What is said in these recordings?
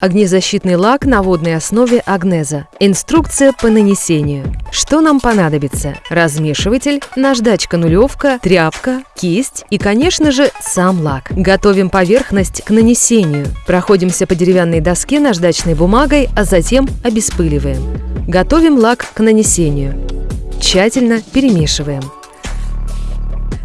Огнезащитный лак на водной основе Агнеза. Инструкция по нанесению. Что нам понадобится? Размешиватель, наждачка-нулевка, тряпка, кисть и, конечно же, сам лак. Готовим поверхность к нанесению. Проходимся по деревянной доске наждачной бумагой, а затем обеспыливаем. Готовим лак к нанесению. Тщательно перемешиваем.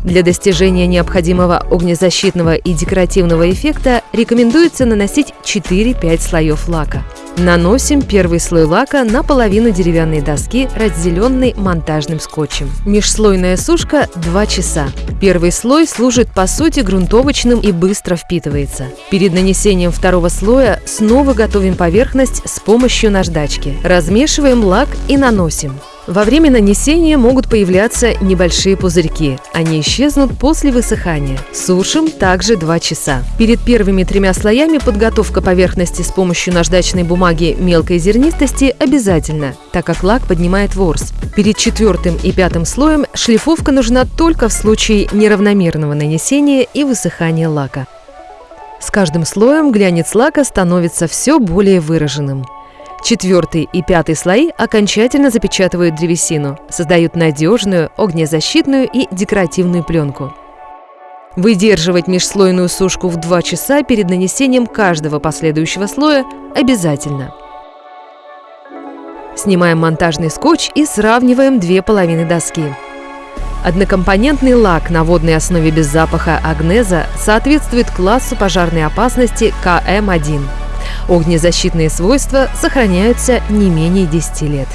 Для достижения необходимого огнезащитного и декоративного эффекта рекомендуется наносить 4-5 слоев лака. Наносим первый слой лака на половину деревянной доски, разделенной монтажным скотчем. Межслойная сушка 2 часа. Первый слой служит по сути грунтовочным и быстро впитывается. Перед нанесением второго слоя снова готовим поверхность с помощью наждачки. Размешиваем лак и наносим. Во время нанесения могут появляться небольшие пузырьки. Они исчезнут после высыхания. Сушим также 2 часа. Перед первыми тремя слоями подготовка поверхности с помощью наждачной бумаги мелкой зернистости обязательно, так как лак поднимает ворс. Перед четвертым и пятым слоем шлифовка нужна только в случае неравномерного нанесения и высыхания лака. С каждым слоем глянец лака становится все более выраженным. Четвертый и пятый слои окончательно запечатывают древесину, создают надежную, огнезащитную и декоративную пленку. Выдерживать межслойную сушку в 2 часа перед нанесением каждого последующего слоя обязательно. Снимаем монтажный скотч и сравниваем две половины доски. Однокомпонентный лак на водной основе без запаха Агнеза соответствует классу пожарной опасности КМ1. Огнезащитные свойства сохраняются не менее 10 лет.